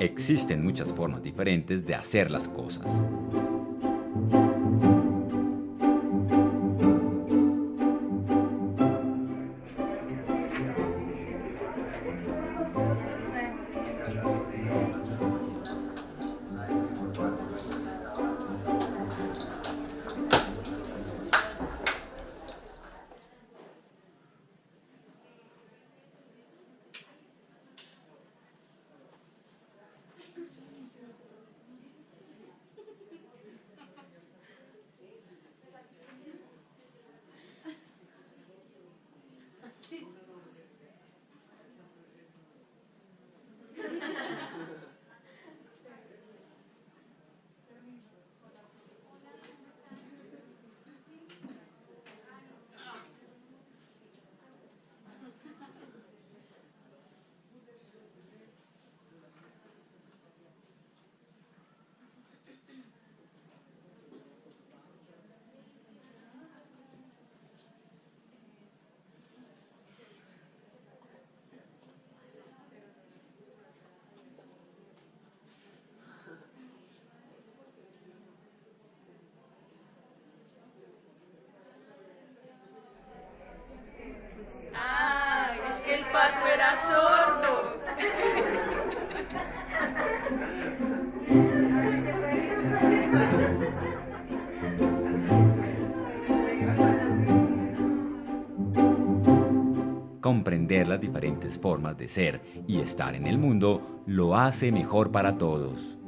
existen muchas formas diferentes de hacer las cosas. Las diferentes formas de ser y estar en el mundo lo hace mejor para todos.